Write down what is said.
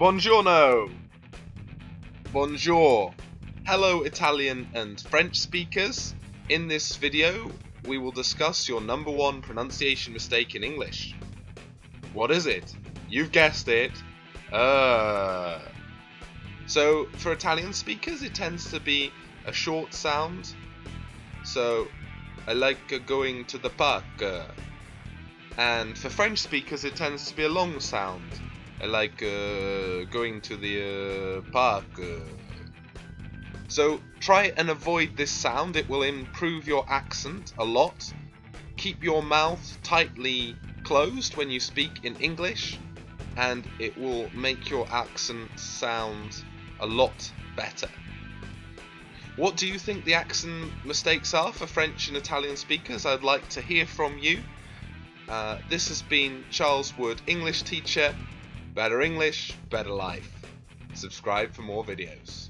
Buongiorno! Bonjour! Hello Italian and French speakers. In this video, we will discuss your number one pronunciation mistake in English. What is it? You've guessed it. Uh. So, for Italian speakers, it tends to be a short sound. So, I like going to the park. And for French speakers, it tends to be a long sound. I like uh, going to the uh, park. Uh. So try and avoid this sound. It will improve your accent a lot. Keep your mouth tightly closed when you speak in English, and it will make your accent sound a lot better. What do you think the accent mistakes are for French and Italian speakers? I'd like to hear from you. Uh, this has been Charles Wood, English teacher. Better English, better life. Subscribe for more videos.